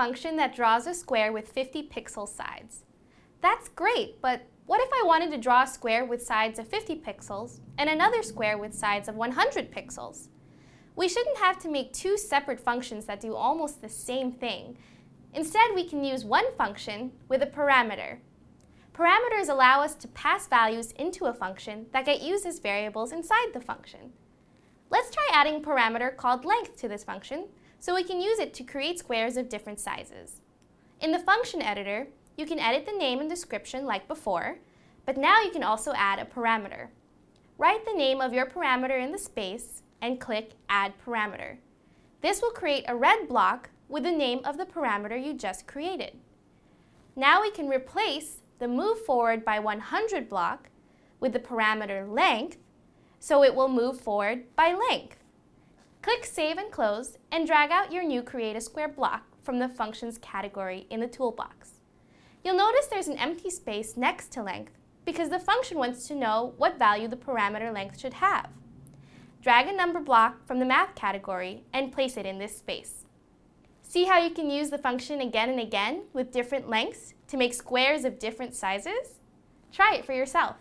function that draws a square with 50 pixel sides. That's great, but what if I wanted to draw a square with sides of 50 pixels and another square with sides of 100 pixels? We shouldn't have to make two separate functions that do almost the same thing. Instead, we can use one function with a parameter. Parameters allow us to pass values into a function that get used as variables inside the function. Let's try adding a parameter called length to this function so we can use it to create squares of different sizes. In the function editor, you can edit the name and description like before, but now you can also add a parameter. Write the name of your parameter in the space and click Add Parameter. This will create a red block with the name of the parameter you just created. Now we can replace the move forward by 100 block with the parameter length, so it will move forward by length. Click Save and Close and drag out your new Create a Square block from the Functions category in the toolbox. You'll notice there's an empty space next to length because the function wants to know what value the parameter length should have. Drag a number block from the Math category and place it in this space. See how you can use the function again and again with different lengths to make squares of different sizes? Try it for yourself.